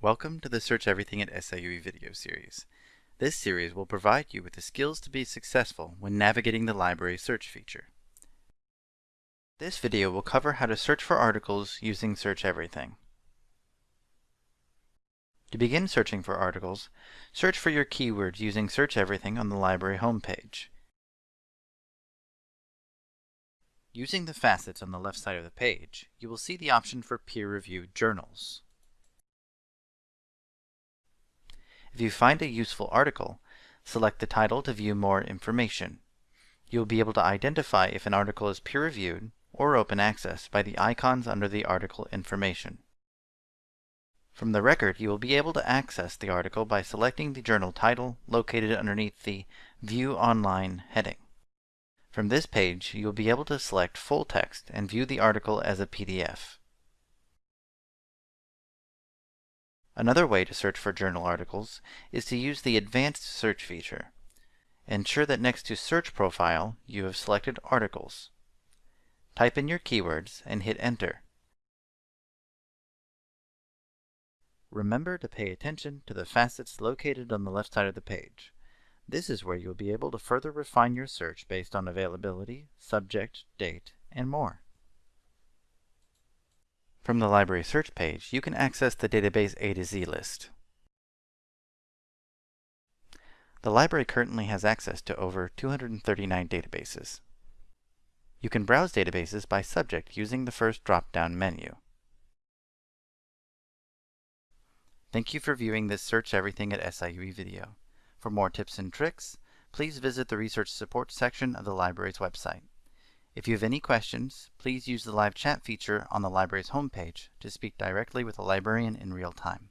Welcome to the Search Everything at SIUE video series. This series will provide you with the skills to be successful when navigating the library search feature. This video will cover how to search for articles using Search Everything. To begin searching for articles, search for your keywords using Search Everything on the library homepage. Using the facets on the left side of the page, you will see the option for peer-reviewed journals. If you find a useful article, select the title to view more information. You will be able to identify if an article is peer-reviewed or open access by the icons under the article information. From the record, you will be able to access the article by selecting the journal title located underneath the View Online heading. From this page, you will be able to select full text and view the article as a PDF. Another way to search for journal articles is to use the Advanced Search feature. Ensure that next to Search Profile, you have selected Articles. Type in your keywords and hit Enter. Remember to pay attention to the facets located on the left side of the page. This is where you'll be able to further refine your search based on availability, subject, date, and more. From the library search page, you can access the database A to Z list. The library currently has access to over 239 databases. You can browse databases by subject using the first drop-down menu. Thank you for viewing this Search Everything at SIUE video. For more tips and tricks, please visit the Research Support section of the library's website. If you have any questions, please use the live chat feature on the library's homepage to speak directly with a librarian in real time.